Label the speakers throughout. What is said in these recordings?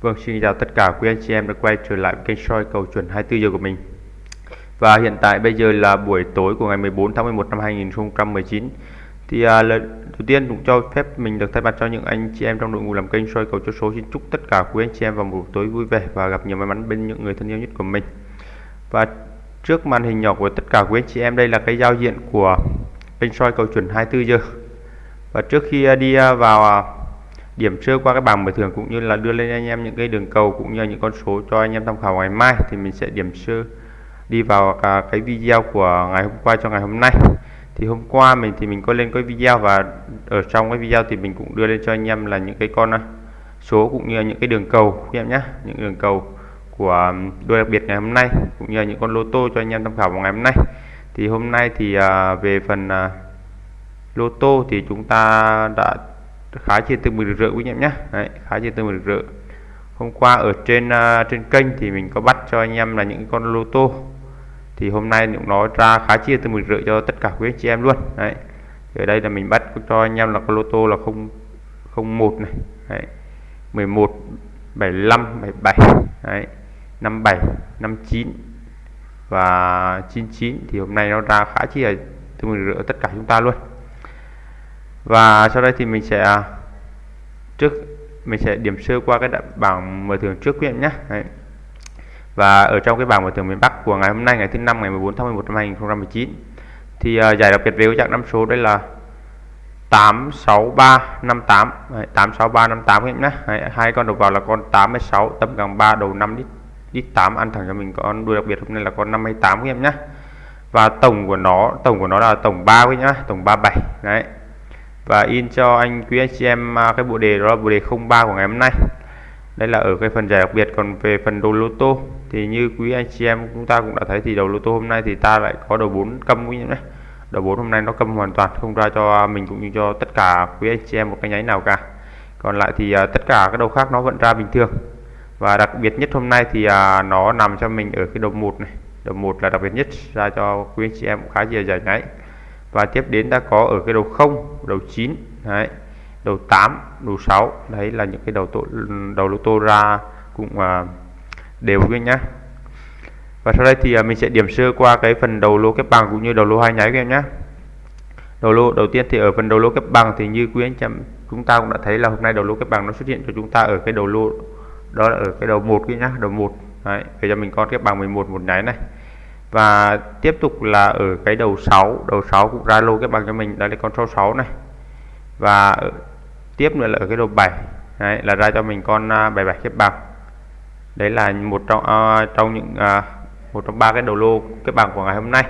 Speaker 1: Vâng, xin chào tất cả quý anh chị em đã quay trở lại kênh soi cầu chuẩn 24 giờ của mình. Và hiện tại bây giờ là buổi tối của ngày 14 tháng 11 năm 2019. Thì à, lần đầu tiên cũng cho phép mình được thay mặt cho những anh chị em trong đội ngũ làm kênh soi cầu cho số xin chúc tất cả quý anh chị em vào một tối vui vẻ và gặp nhiều may mắn bên những người thân yêu nhất của mình. Và trước màn hình nhỏ của tất cả quý anh chị em đây là cái giao diện của kênh soi cầu chuẩn 24 giờ. Và trước khi à, đi à, vào à, điểm sơ qua cái bảng mở thưởng cũng như là đưa lên anh em những cái đường cầu cũng như những con số cho anh em tham khảo ngày mai thì mình sẽ điểm sơ đi vào cả cái video của ngày hôm qua cho ngày hôm nay. Thì hôm qua mình thì mình có lên cái video và ở trong cái video thì mình cũng đưa lên cho anh em là những cái con ờ, số cũng như là những cái đường cầu em nhé những đường cầu của đôi đặc biệt ngày hôm nay cũng như là những con lô tô cho anh em tham khảo vào ngày hôm nay. Thì hôm nay thì ờ, về phần ờ, lô tô thì chúng ta đã khá chia từ 10 rỡ quý anh em nhé. Đấy, khá chia từ 10 rỡ hôm qua ở trên uh, trên kênh thì mình có bắt cho anh em là những con lô tô. Thì hôm nay cũng nói ra khá chia từ 10 rưỡi cho tất cả quý anh chị em luôn. Đấy ở đây là mình bắt cho anh em là con lô tô là không không một này. Đấy. 11 75 77 đấy 57 59 và 99 thì hôm nay nó ra khá chi là từ 10 rưỡi tất cả chúng ta luôn. Và sau đây thì mình sẽ trước mình sẽ điểm sơ qua cái bảng mở thưởng trước quý em nhé. Đấy. và ở trong cái bảng mở thưởng miền Bắc của ngày hôm nay ngày thứ năm ngày 14 tháng 11 năm 2019 thì uh, giải đặc biệt về dạng năm số đây là 86358 Đấy, 86358 em nhé. Đấy, hai con đầu vào là con 86 tấm gần 3 đầu 5 đít đít 8 ăn thẳng cho mình con đuôi đặc biệt hôm nay là con 58 em nhé. Và tổng của nó tổng của nó là tổng 3 với nhá tổng 37 đấy và in cho anh quý anh chị em à, cái bộ đề đó là bộ đề 03 của ngày hôm nay. Đây là ở cái phần giải đặc biệt còn về phần đồ lô tô thì như quý anh chị em chúng ta cũng đã thấy thì đầu lô tô hôm nay thì ta lại có đầu 4 câm quý này đầu 4 hôm nay nó câm hoàn toàn không ra cho mình cũng như cho tất cả quý anh chị em một cái nháy nào cả. Còn lại thì uh, tất cả các đầu khác nó vẫn ra bình thường. Và đặc biệt nhất hôm nay thì uh, nó nằm cho mình ở cái đầu một này. Đầu một là đặc biệt nhất ra cho quý anh chị em khá nhiều giải nháy và tiếp đến ta có ở cái đầu 0 đầu 9 đấy đầu 8 đầu 6 đấy là những cái đầu tổ, đầu lô tô ra cũng uh, đều với nhá. Và sau đây thì uh, mình sẽ điểm sơ qua cái phần đầu lô kép bằng cũng như đầu lô hai nháy các em nhé đầu lô đầu tiên thì ở phần đầu lô kép bằng thì như quý anh chị chúng ta cũng đã thấy là hôm nay đầu lô kép bằng nó xuất hiện cho chúng ta ở cái đầu lô đó là ở cái đầu một cái nhá đầu một. Đấy bây cho mình con kép bằng 11 một nháy này và tiếp tục là ở cái đầu 6 đầu 6 cũng ra lô cái bằng cho mình đây là con số 6 này. Và ở, tiếp nữa là ở cái đầu 7 đấy, là ra cho mình con 77 cái bằng đấy là một trong uh, trong những uh, một trong ba cái đầu lô cái bằng của ngày hôm nay.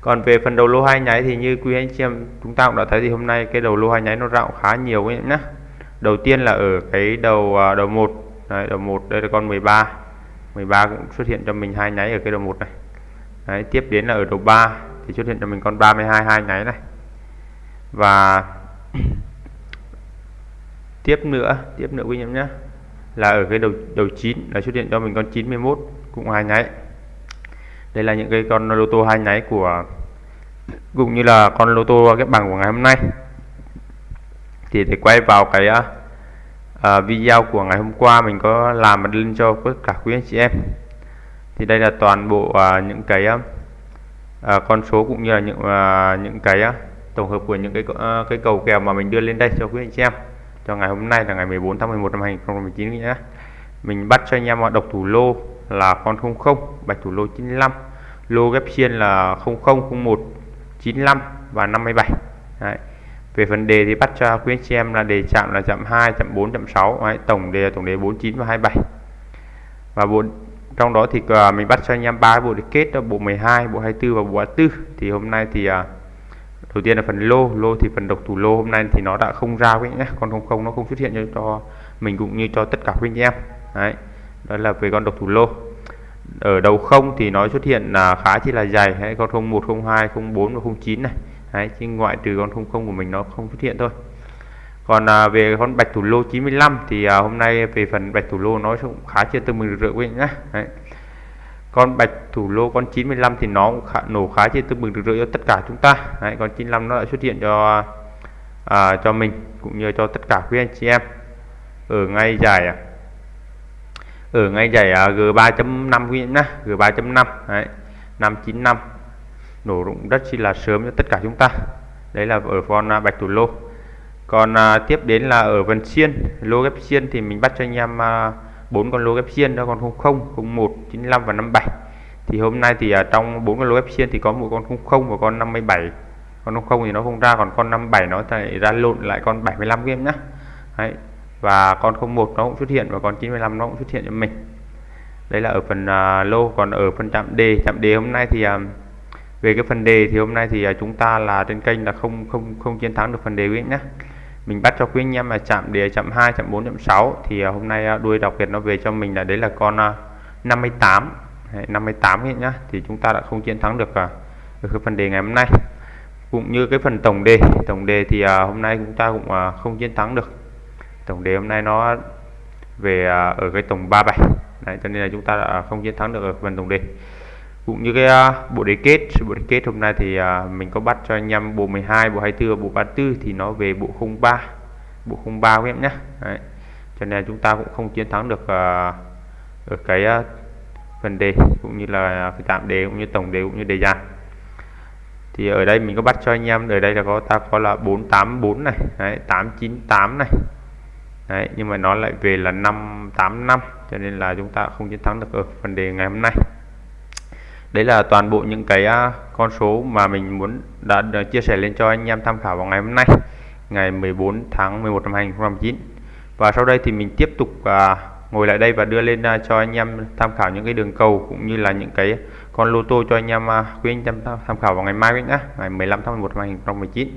Speaker 1: Còn về phần đầu lô hai nháy thì như quý anh chị em chúng ta cũng đã thấy thì hôm nay cái đầu lô hai nháy nó rạo khá nhiều ấy nhá. Đầu tiên là ở cái đầu uh, đầu 1 đấy, đầu 1 đây là con 13 13 cũng xuất hiện cho mình hai nháy ở cái đầu 1 này. Đấy, tiếp đến là ở đầu 3 thì xuất hiện cho mình con 32 hai nháy này. Và tiếp nữa tiếp nữa quý em nhé là ở cái đầu đầu 9 là xuất hiện cho mình con 91 cũng hai nháy. Đây là những cái con lô tô hai nháy của cũng như là con lô tô cái bằng của ngày hôm nay. Thì để quay vào cái uh, video của ngày hôm qua mình có làm một link cho tất cả quý anh chị em thì đây là toàn bộ uh, những cái uh, con số cũng như là những uh, những cái uh, tổng hợp của những cái uh, cái cầu kèo mà mình đưa lên đây cho quý anh chị em cho ngày hôm nay là ngày 14 tháng 11 năm 2019 nhé mình bắt cho anh em độc thủ lô là con 00 bạch thủ lô 95 lô ghép xiên là 0001 95 và 57 Đấy. về phần đề thì bắt cho quý anh chị em là đề chạm là chạm 2 chạm 4 chạm 6 Đấy. tổng đề là tổng đề 49 và 27 và bộ trong đó thì uh, mình bắt cho anh em ba bộ để kết đó, bộ 12 bộ 24 và bộ 24 thì hôm nay thì uh, đầu tiên là phần lô lô thì phần độc thủ lô. Hôm nay thì nó đã không ra với nhé con không không nó không xuất hiện cho, cho mình cũng như cho tất cả quý anh em. Đấy đó là về con độc thủ lô. Ở đầu không thì nó xuất hiện là khá chỉ là dày. Hay con 01 02 04 và 09 này. Đấy chứ ngoại trừ con không không của mình nó không xuất hiện thôi còn à, về con bạch thủ lô 95 thì à, hôm nay về phần bạch thủ lô nó cũng khá chưa từ mừng rưỡi quý nhá. Đấy. con bạch thủ lô con 95 thì nó cũng khá, nổ khá chưa từ mừng rưỡi cho tất cả chúng ta. Đấy, con 95 nó đã xuất hiện cho à, cho mình cũng như cho tất cả quý anh chị em. Ở ngay giải à, ở ngay giải à, G3.5 quý nhá G3.5 đấy 595 nổ rụng rất chi là sớm cho tất cả chúng ta. Đấy là ở con à, bạch thủ lô còn à, tiếp đến là ở vần xiên lô ghép xiên thì mình bắt cho anh em à, bốn à, con lô ghép xiên đó còn 00 01 95 và 57 thì hôm nay thì à, trong bốn con lô ghép xiên thì có một con 00 và con 57 con 00 thì nó không ra còn con 57 nó lại ra lộn lại con 75 game nhá. Đấy. Và con 01 nó cũng xuất hiện và con 95 nó cũng xuất hiện cho mình. Đây là ở phần à, lô. Còn ở phần chạm đề chạm đề hôm nay thì à, về cái phần đề thì hôm nay thì à, chúng ta là trên kênh là không không không chiến thắng được phần đề quý nhé mình bắt cho quý anh em là chạm đề chạm 2 chạm 4 chạm 6 thì à, hôm nay à, đuôi đặc biệt nó về cho mình là đấy là con 58 58 hiện nhá. Thì chúng ta đã không chiến thắng được, à, được cái phần đề ngày hôm nay. Cũng như cái phần tổng đề. Tổng đề thì hôm nay chúng ta cũng không chiến thắng được. Tổng đề hôm nay nó về ở cái tổng 37 Đấy, cho nên là chúng ta đã không chiến thắng được ở phần tổng đề cũng như cái uh, bộ đề kết bộ đề kết hôm nay thì uh, mình có bắt cho anh em bộ 12 bộ 24 bộ 34 thì nó về bộ 03 bộ 03 các em nhé. Đấy. cho nên chúng ta cũng không chiến thắng được à, uh, ở cái uh, phần đề cũng như là cái tạm đề cũng như tổng đề cũng như đề dạng thì ở đây mình có bắt cho anh em ở đây là có ta có là 484 này đấy, 898 này. Đấy nhưng mà nó lại về là 585 cho nên là chúng ta không chiến thắng được ở phần đề ngày hôm nay đấy là toàn bộ những cái à, con số mà mình muốn đã, chia sẻ lên cho anh em tham khảo vào ngày hôm nay ngày 14 tháng 11 năm 2019 và sau đây thì mình tiếp tục à, ngồi lại đây và đưa lên à, cho anh em tham khảo những cái đường cầu cũng như là những cái con lô tô cho anh em uh, quý anh em tham khảo vào ngày mai nhé ngày 15 tháng 11 năm 2019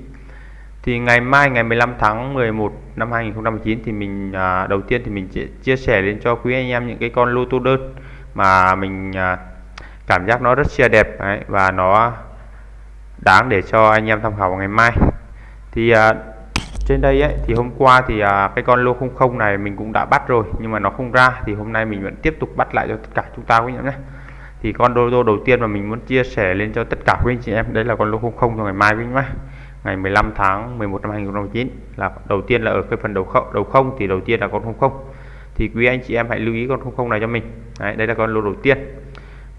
Speaker 1: thì ngày mai ngày 15 tháng 11 năm 2019 thì mình à, đầu tiên thì mình chia sẻ lên cho quý anh em những cái con lô tô đơn mà mình à, cảm giác nó rất chia đẹp đấy, và nó đáng để cho anh em tham khảo vào ngày mai. Thì à, trên đây ấy, thì hôm qua thì à, cái con lô 00 này mình cũng đã bắt rồi nhưng mà nó không ra thì hôm nay mình vẫn tiếp tục bắt lại cho tất cả chúng ta quý anh em nhé. Thì con lô tô đầu tiên mà mình muốn chia sẻ lên cho tất cả quý anh chị em đấy là con lô 00 cho ngày mai quý anh nhé. Ngày 15 tháng 11 năm 2019 là đầu tiên là ở cái phần đầu không đầu không thì đầu tiên là con 00 thì quý anh chị em hãy lưu ý con 00 này cho mình. Đấy, đây là con lô đầu tiên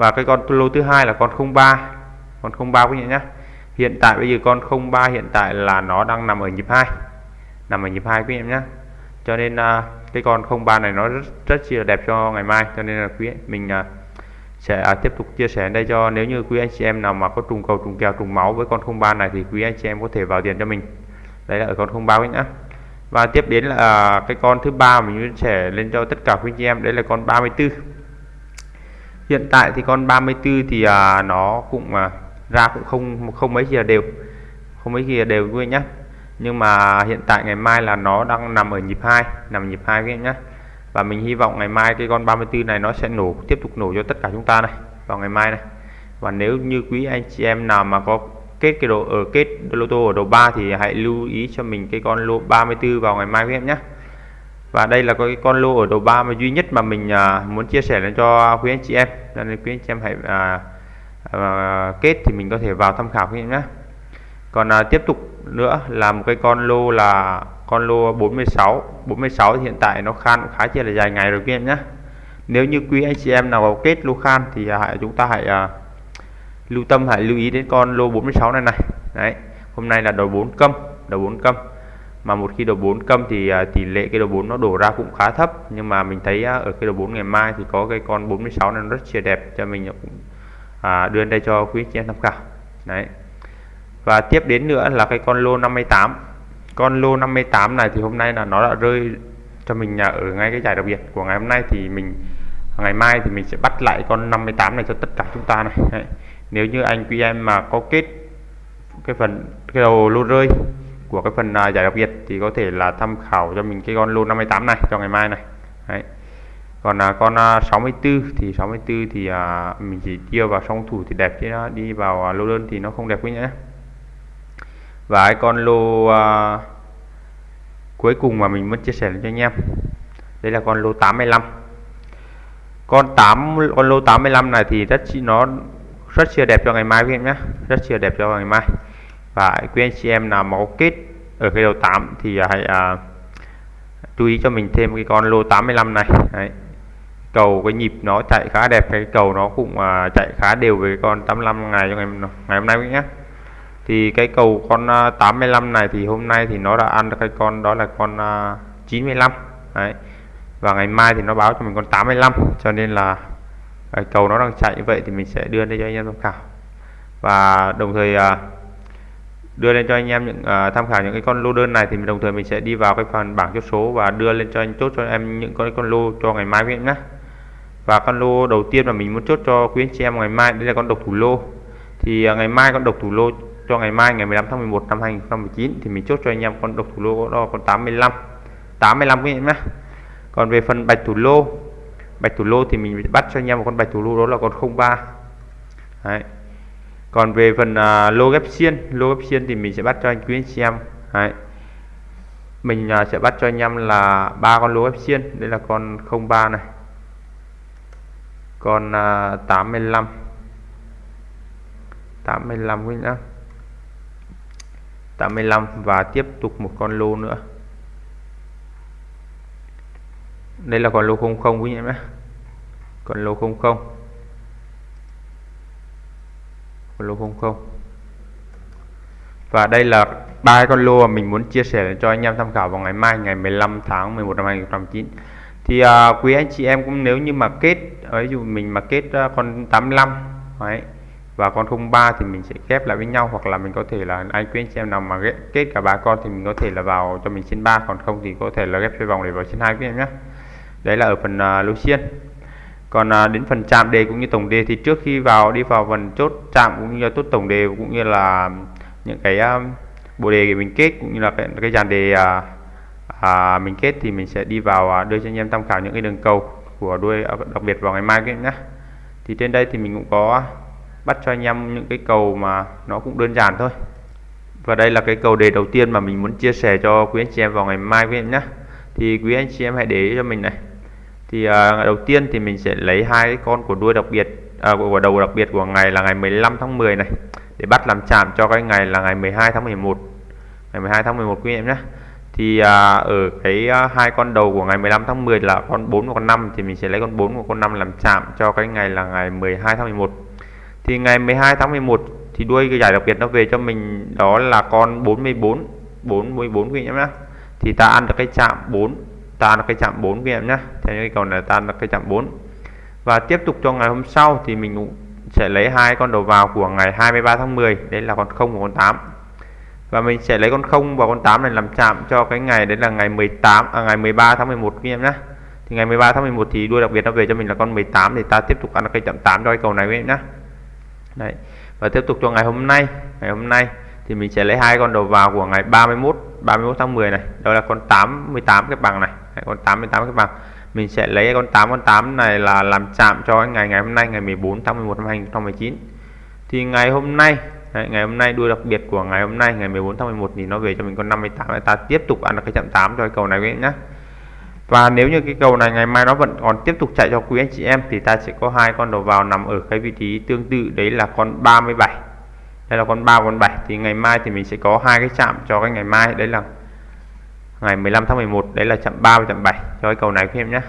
Speaker 1: và cái con lô thứ hai là con 03 con 03 quý vị nhé. Hiện tại bây giờ con 03 hiện tại là nó đang nằm ở nhịp 2 nằm ở nhịp 2 quý em nhé. Cho nên uh, cái con 03 này nó rất rất chi là đẹp cho ngày mai. Cho nên là quý mình uh, sẽ à, tiếp tục chia sẻ đây cho nếu như quý anh chị em nào mà có trùng cầu trùng kèo trùng máu với con 03 này thì quý anh chị em có thể vào tiền cho mình. Đấy là ở con 03 nhá và tiếp đến là à, cái con thứ ba mình sẽ lên cho tất cả quý anh chị em. Đấy là con 34 hiện tại thì con 34 thì à, nó cũng à, ra cũng không không mấy gì là đều không mấy gì là đều quý anh nhá. Nhưng mà hiện tại ngày mai là nó đang nằm ở nhịp 2 nằm nhịp 2 với em nhé và mình hy vọng ngày mai cái con 34 này nó sẽ nổ tiếp tục nổ cho tất cả chúng ta này vào ngày mai này. Và nếu như quý anh chị em nào mà có kết cái độ ở ờ, kết lô tô ở đầu 3 thì hãy lưu ý cho mình cái con lô 34 vào ngày mai với em nhé và đây là cái con lô ở đầu 3 mà duy nhất mà mình à, muốn chia sẻ lên cho quý anh chị em. Nên quý anh chị em hãy à, à, kết thì mình có thể vào tham khảo quý em nhé. Còn à, tiếp tục nữa là một cái con lô là con lô 46 46 hiện tại nó khan khá chia là dài ngày rồi quý em nhé. Nếu như quý anh chị em nào vào kết lô khan thì à, hãy chúng ta hãy à, lưu tâm hãy lưu ý đến con lô 46 này này. Đấy hôm nay là đầu 4 câm đầu 4 câm mà một khi đầu 4 câm thì à, tỷ lệ cái đầu 4 nó đổ ra cũng khá thấp. Nhưng mà mình thấy à, ở cái đầu 4 ngày mai thì có cái con 46 này nó rất chia đẹp cho mình à, cũng đưa đây cho quý chị em tham khảo. Đấy. Và tiếp đến nữa là cái con lô 58 con lô 58 này thì hôm nay là nó đã rơi cho mình nhà ở ngay cái giải đặc biệt của ngày hôm nay thì mình, ngày mai thì mình sẽ bắt lại con 58 này cho tất cả chúng ta này. Đấy. nếu như anh, quý em mà có kết cái phần, cái đầu lô rơi của cái phần uh, giải đặc biệt thì có thể là tham khảo cho mình cái con lô 58 này cho ngày mai này. Đấy. còn uh, con à, uh, 64 thì 64 thì uh, mình chỉ tiêu vào song thủ thì đẹp chứ nó đi vào uh, lô đơn thì nó không đẹp quý nhé và cái con lô uh, cuối cùng mà mình muốn chia sẻ cho anh em đây là con lô 85 con 8 con lô 85 này thì rất nó rất chia đẹp cho ngày mai quý em nhé. Rất chia đẹp cho ngày mai và quý anh chị em nào mà có kết ở cái đầu 8 thì à, hãy à, chú ý cho mình thêm cái con lô 85 này. Đấy. cầu cái nhịp nó chạy khá đẹp cái cầu nó cũng à, chạy khá đều với con 85 ngày cho ngày ngày hôm nay quý nhé thì cái cầu con à, 85 này thì hôm nay thì nó đã ăn được cái con đó là con à, uh, 95 đấy. Và ngày mai thì nó báo cho mình con 85 cho nên là cái cầu nó đang chạy như vậy thì mình sẽ đưa đây cho anh em tham khảo. Và đồng thời à, đưa lên cho anh em những uh, tham khảo những cái con lô đơn này thì đồng thời mình sẽ đi vào cái phần bảng chốt số và đưa lên cho anh chốt cho em những con con lô cho ngày mai quý nhé và con lô đầu tiên mà mình muốn chốt cho quý anh chị em ngày mai đây là con độc thủ lô. Thì uh, ngày mai con độc thủ lô cho ngày mai ngày 15 tháng 11 năm 2019 thì mình chốt cho anh em con độc thủ lô đó con 85 85 quý em nhé còn về phần bạch thủ lô bạch thủ lô thì mình bắt cho anh em một con bạch thủ lô đó là con 03 Đấy còn về phần uh, lô ghép xiên lô ghép xiên thì mình sẽ bắt cho anh quý anh chị em. Đấy. mình uh, sẽ bắt cho anh em là ba con lô ghép xiên. Đây là con 03 này. Con uh, 85 85 quý nhá. 85 và tiếp tục một con lô nữa. Đây là con lô 00 quý anh em nhé con lô 00 con lô 00 và đây là ba con lô mà mình muốn chia sẻ cho anh em tham khảo vào ngày mai ngày 15 tháng 11 năm 2019 thì à, quý anh chị em cũng nếu như mà kết ví dụ mình mà kết uh, con 85 đấy và con 03 thì mình sẽ ghép lại với nhau hoặc là mình có thể là anh quý anh chị em nào mà ghép, kết cả ba con thì mình có thể là vào cho mình trên 3 còn không thì có thể là ghép xoay vòng để vào trên hai quý em nhé. Đấy là ở phần à, uh, lô xiên còn à, đến phần chạm đề cũng như tổng đề thì trước khi vào đi vào phần chốt chạm cũng như chốt tổng đề cũng như là những cái uh, bộ đề mình kết cũng như là cái, cái dàn đề à, à, mình kết thì mình sẽ đi vào à, đưa cho anh em tham khảo những cái đường cầu của đuôi đặc biệt vào ngày mai các nhé thì trên đây thì mình cũng có bắt cho anh em những cái cầu mà nó cũng đơn giản thôi. Và đây là cái cầu đề đầu tiên mà mình muốn chia sẻ cho quý anh chị em vào ngày mai quý em nhé thì quý anh chị em hãy để ý cho mình này thì uh, đầu tiên thì mình sẽ lấy hai cái con của đuôi đặc biệt uh, của đầu đặc biệt của ngày là ngày 15 tháng 10 này để bắt làm chạm cho cái ngày là ngày 12 tháng 11 ngày 12 tháng 11 quý em nhé. Thì uh, ở cái uh, hai con đầu của ngày 15 tháng 10 là con 4 và con 5 thì mình sẽ lấy con 4 và con 5 làm chạm cho cái ngày là ngày 12 tháng 11 thì ngày 12 tháng 11 thì đuôi cái giải đặc biệt nó về cho mình đó là con 44 44 quý em nhé. Thì ta ăn được cái chạm 4 ta ăn cái chạm 4 các em nhé theo những cái cầu này ta ăn cái chạm 4 và tiếp tục cho ngày hôm sau thì mình sẽ lấy hai con đầu vào của ngày 23 tháng 10 đấy là con 0 và con 8 và mình sẽ lấy con 0 và con 8 này làm chạm cho cái ngày đấy là ngày 18 à, ngày 13 tháng 11 các em nhé thì ngày 13 tháng 11 thì đuôi đặc biệt nó về cho mình là con 18 thì ta tiếp tục ăn được cái chạm 8 cho cái cầu này các em nhé đấy. Và tiếp tục cho ngày hôm nay ngày hôm nay thì mình sẽ lấy hai con đầu vào của ngày 31 31 tháng 10 này. Đó là con 88 cái bằng này. Con 88 cái bằng. Mình sẽ lấy con 8 con 8 này là làm chạm cho ngày ngày hôm nay ngày 14 tháng 11 năm 2019 thì ngày hôm nay đấy, ngày hôm nay đuôi đặc biệt của ngày hôm nay ngày 14 tháng 11 thì nó về cho mình con 58 ta tiếp tục ăn được cái chạm 8 cho cái cầu này quý nhé và nếu như cái cầu này ngày mai nó vẫn còn tiếp tục chạy cho quý anh chị em thì ta sẽ có hai con đầu vào nằm ở cái vị trí tương tự. Đấy là con 37 đây là con 3 con 7 thì ngày mai thì mình sẽ có hai cái chạm cho cái ngày mai. Đấy là ngày 15 tháng 11 đấy là chạm 3 và chạm 7 cho cái cầu này các em nhé.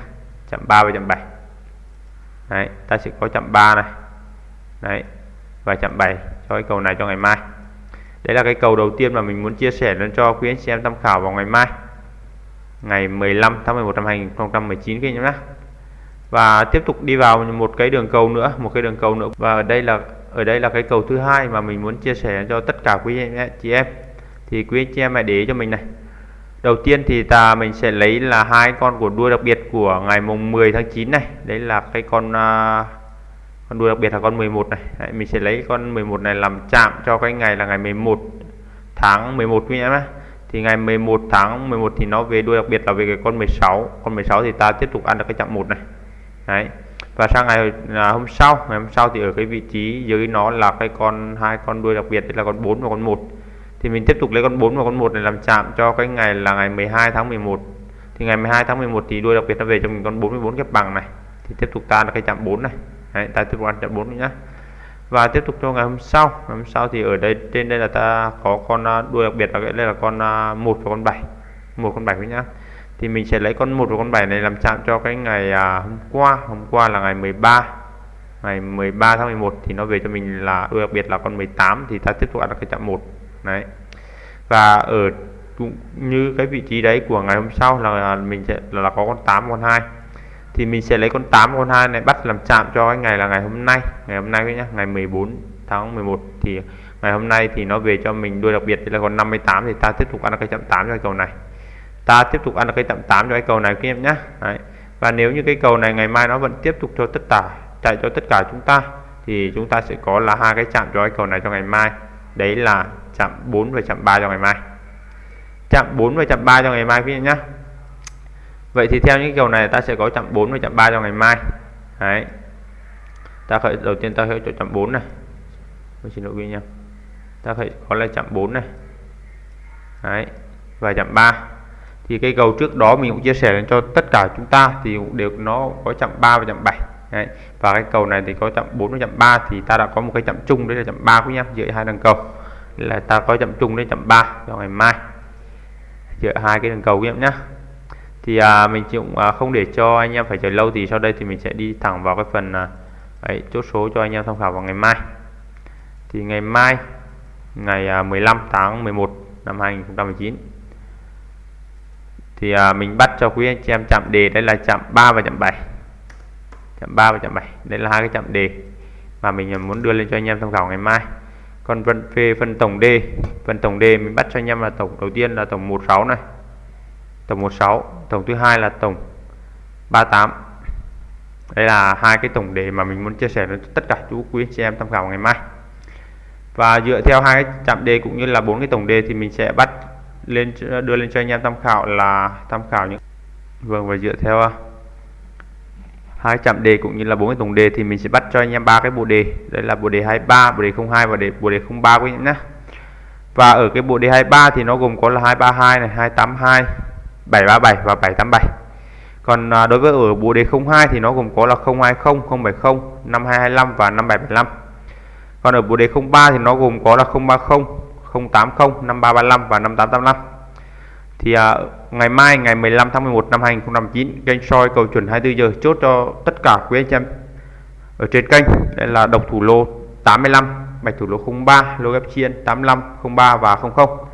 Speaker 1: Chạm 3 và chạm 7 đấy, ta sẽ có chạm 3 này. Đấy, và chạm 7 cho cái cầu này cho ngày mai. Đấy là cái cầu đầu tiên mà mình muốn chia sẻ lên cho quý anh chị em tham khảo vào ngày mai. Ngày 15 tháng 11 năm 2019 các em nhé. Và tiếp tục đi vào một cái đường cầu nữa, một cái đường cầu nữa. Và đây là ở đây là cái cầu thứ hai mà mình muốn chia sẻ cho tất cả quý anh chị em. Thì quý anh chị em hãy để cho mình này. Đầu tiên thì ta mình sẽ lấy là hai con của đuôi đặc biệt của ngày mùng 10 tháng 9 này. Đấy là cái con uh, con đuôi đặc biệt là con 11 này. Đấy, mình sẽ lấy con 11 này làm chạm cho cái ngày là ngày 11 tháng 11 quý em ấy. thì ngày 11 tháng 11 thì nó về đuôi đặc biệt là về cái con 16 con 16 thì ta tiếp tục ăn được cái chạm một này. Đấy và sang ngày à, hôm sau ngày hôm sau thì ở cái vị trí dưới nó là cái con hai con đuôi đặc biệt đấy là con 4 và con 1 thì mình tiếp tục lấy con 4 và con 1 này làm chạm cho cái ngày là ngày 12 tháng 11 thì ngày 12 tháng 11 thì đuôi đặc biệt nó về cho mình con 44 kép bằng này. Thì tiếp tục ta là cái chạm 4 này. Đấy, ta tiếp tục ăn chạm 4 nhá. Và tiếp tục cho ngày hôm sau. Ngày hôm sau thì ở đây trên đây là ta có con à, đuôi đặc biệt là đây là con à, 1 và con 7 một con 7 nhá thì mình sẽ lấy con 1 và con 7 này làm chạm cho cái ngày à, hôm qua. Hôm qua là ngày 13 ngày 13 tháng 11 thì nó về cho mình là đặc biệt là con 18 thì ta tiếp tục ăn cái chạm 1 đấy. Và ở cũng như cái vị trí đấy của ngày hôm sau là à, mình sẽ là, là có con 8 con 2 thì mình sẽ lấy con 8 con 2 này bắt làm chạm cho cái ngày là ngày hôm nay. Ngày hôm nay nhé ngày 14 tháng 11 thì ngày hôm nay thì nó về cho mình đuôi đặc biệt là con 58 thì ta tiếp tục ăn cái chạm 8 cho cầu này ta tiếp tục ăn được cây tạm 8 cho cái cầu này, các em nhé Đấy. và nếu như cái cầu này ngày mai nó vẫn tiếp tục cho tất cả chạy cho tất cả chúng ta, thì chúng ta sẽ có là hai cái chạm cho cái cầu này cho ngày mai. Đấy là chạm 4 và chạm 3 cho ngày mai. Chạm 4 và chạm 3 cho ngày mai quý vị nhé Vậy thì theo những cầu này, ta sẽ có chạm 4 và chạm 3 cho ngày mai. Đấy. Ta khởi, đầu tiên ta khởi cho chạm 4 này. Mình xin lỗi quý nha ta khởi, có là chạm 4 này. Đấy. Và chạm 3 thì cây cầu trước đó mình cũng chia sẻ cho tất cả chúng ta thì cũng đều nó có chạm 3 và chạm 7 đấy. và cái cầu này thì có chạm 4 và chạm 3 thì ta đã có một cái chạm chung đấy là chạm 3 của nha giữa hai đường cầu. Là ta có chạm chung đến chạm 3 vào ngày mai. Giữa hai cái đường cầu quý em nhé thì à, mình cũng à, không để cho anh em phải chờ lâu thì sau đây thì mình sẽ đi thẳng vào cái phần à, ấy, chốt số cho anh em tham khảo vào ngày mai. Thì ngày mai ngày à, 15 tháng 11 năm 2019 thì à, mình bắt cho quý anh chị em chạm đề. Đây là chạm 3 và chạm 7 chạm 3 và chạm 7 đây là hai cái chạm đề mà mình muốn đưa lên cho anh em tham khảo ngày mai. Còn phần về phần tổng D phần tổng D mình bắt cho anh em là tổng đầu tiên là tổng 16 này. Tổng 16 tổng thứ hai là tổng 38 đây là hai cái tổng đề mà mình muốn chia sẻ với tất cả chú quý chị em tham khảo ngày mai. Và dựa theo hai cái chạm đề cũng như là bốn cái tổng đề thì mình sẽ bắt lên đưa lên cho anh em tham khảo là tham khảo những vâng và dựa theo à, hai chạm đề cũng như là bốn cái tổng đề thì mình sẽ bắt cho anh em ba cái bộ đề. Đấy là bộ đề 23 bộ đề 02 và đề, bộ đề 03 của quý nhé. Và ở cái bộ đề 23 thì nó gồm có là 232 này 282 737 và 787 còn à, đối với ở bộ đề 02 thì nó gồm có là 020 070 5225 và 5775 còn ở bộ đề 03 thì nó gồm có là 030 080 5335 và 5885 thì à, ngày mai ngày 15 tháng 11 năm 2019 kênh soi cầu chuẩn 24 giờ chốt cho tất cả quý anh em ở trên kênh. Đây là độc thủ lô 85 bạch thủ lô 03 lô ghép chiên 85 03 và 00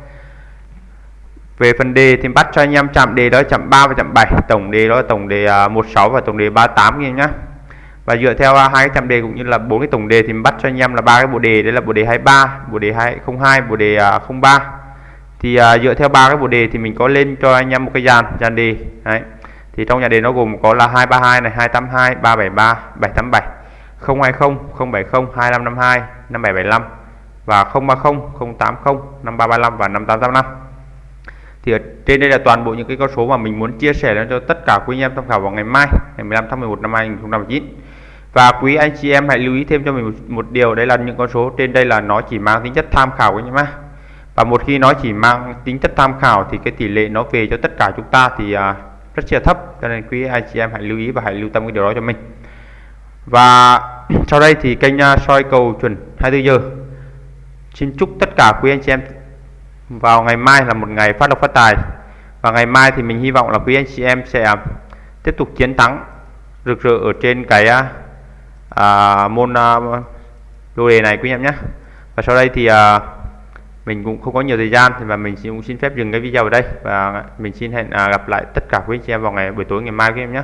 Speaker 1: về phần đề thì bắt cho anh em chạm đề đó chạm 3 và chạm 7 tổng đề đó là tổng đề à, 16 và tổng đề 38 anh nhá và dựa theo à, hai cái chạm đề cũng như là bốn cái tổng đề thì mình bắt cho anh em là ba cái bộ đề. Đấy là bộ đề 23 bộ đề 202 bộ đề à, 03 thì à, dựa theo ba cái bộ đề thì mình có lên cho anh em một cái dàn dàn đề. Đấy. Thì trong nhà đề nó gồm có là 232 này 282 373 787 020 070 2552 5775 và 030 080 5335 và 5885 thì ở trên đây là toàn bộ những cái con số mà mình muốn chia sẻ cho tất cả quý anh em tham khảo vào ngày mai ngày 15 tháng 11 năm 2019 và quý anh chị em hãy lưu ý thêm cho mình một, một điều đấy là những con số trên đây là nó chỉ mang tính chất tham khảo anh em và một khi nó chỉ mang tính chất tham khảo thì cái tỷ lệ nó về cho tất cả chúng ta thì à, rất là thấp. Cho nên quý anh chị em hãy lưu ý và hãy lưu tâm cái điều đó cho mình. Và sau đây thì kênh uh, soi cầu chuẩn 24 giờ. Xin chúc tất cả quý anh chị em vào ngày mai là một ngày phát lộc phát tài. Và ngày mai thì mình hy vọng là quý anh chị em sẽ tiếp tục chiến thắng rực rỡ ở trên cái à, à, môn à, lô đề này quý em nhé. Và sau đây thì à, mình cũng không có nhiều thời gian và mình cũng xin phép dừng cái video ở đây. Và mình xin hẹn à, gặp lại tất cả quý anh chị em vào ngày buổi tối ngày mai quý em nhé.